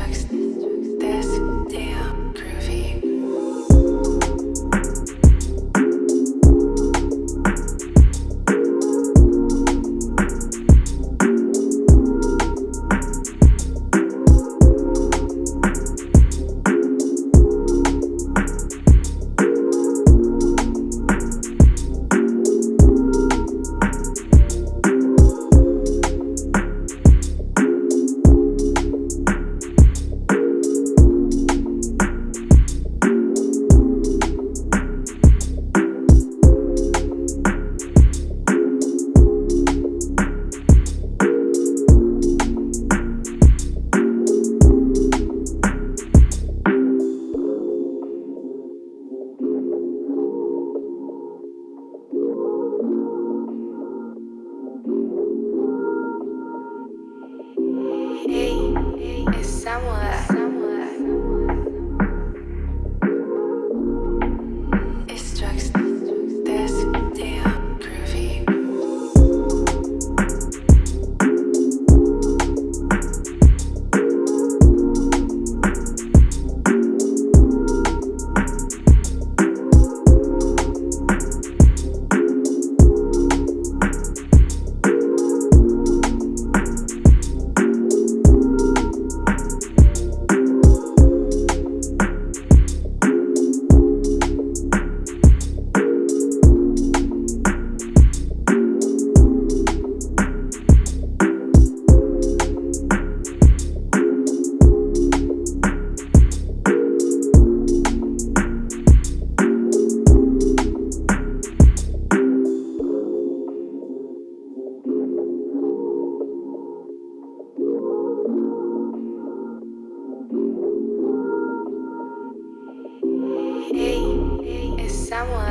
Jackson. someone